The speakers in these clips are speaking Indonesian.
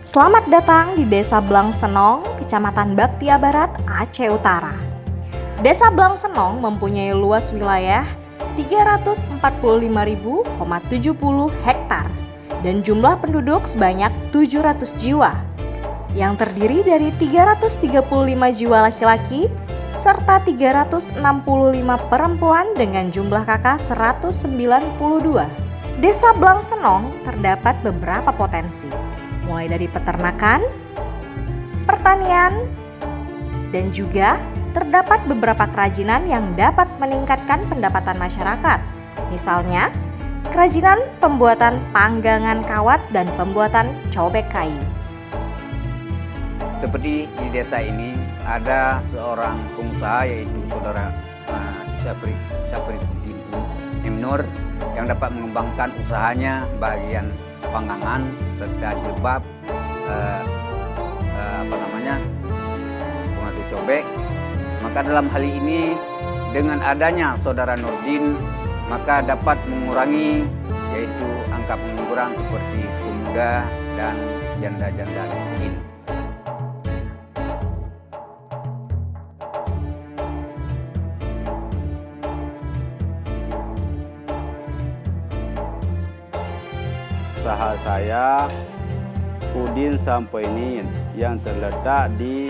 Selamat datang di Desa Blang Senong, Kecamatan Baktia Barat, Aceh Utara. Desa Blang Senong mempunyai luas wilayah 345.070 hektar dan jumlah penduduk sebanyak 700 jiwa yang terdiri dari 335 jiwa laki-laki serta 365 perempuan dengan jumlah kakak 192. Desa Blang Senong terdapat beberapa potensi, mulai dari peternakan, pertanian, dan juga terdapat beberapa kerajinan yang dapat meningkatkan pendapatan masyarakat. Misalnya, kerajinan pembuatan panggangan kawat dan pembuatan cobek kayu. Seperti di desa ini ada seorang pengusaha yaitu saudara uh, Syafri Syafri yang dapat mengembangkan usahanya bagian panggangan serta jilbab uh, uh, apa namanya pengatur cobek maka dalam hal ini dengan adanya saudara Nurdin maka dapat mengurangi yaitu angka pengangguran seperti pemuda dan janda-janda miskin. Usaha saya Udin Sampoinin yang terletak di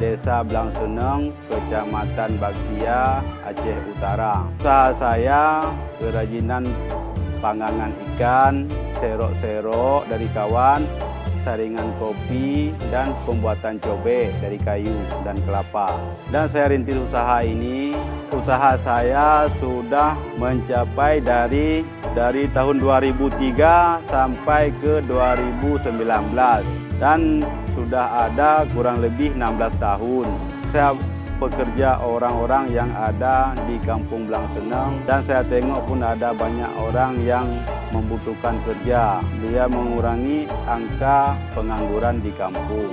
Desa Blangsuneng, Kecamatan Baktia, Aceh Utara. Usaha saya kerajinan pangangan ikan, serok-serok dari kawan, saringan kopi, dan pembuatan cobek dari kayu dan kelapa. Dan saya rintis usaha ini, usaha saya sudah mencapai dari dari tahun 2003 sampai ke 2019 dan sudah ada kurang lebih 16 tahun. Saya pekerja orang-orang yang ada di Kampung Belang Seneng dan saya tengok pun ada banyak orang yang membutuhkan kerja. Dia mengurangi angka pengangguran di kampung.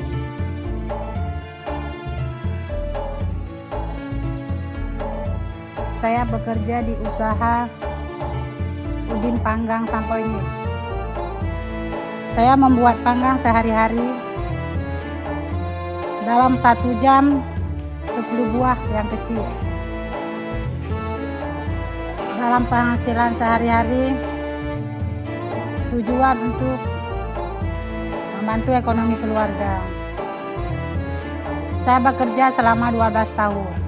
Saya bekerja di usaha Udin Panggang Sampo ini. Saya membuat panggang sehari-hari dalam satu jam 10 buah yang kecil. Dalam penghasilan sehari-hari, tujuan untuk membantu ekonomi keluarga. Saya bekerja selama 12 tahun.